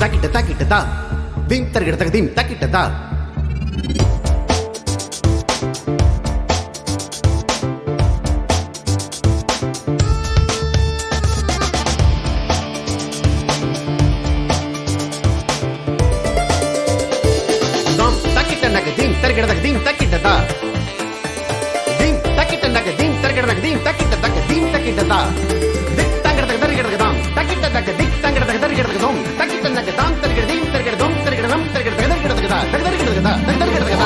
ताकि तक ता बिम तर गिर तक दिम ताकि ता तक ता दिम तर गिर तक दिम ताकि ता दिम ताकि ता नग दिम तर गिर तक दिम ताकि ता けどな誰かの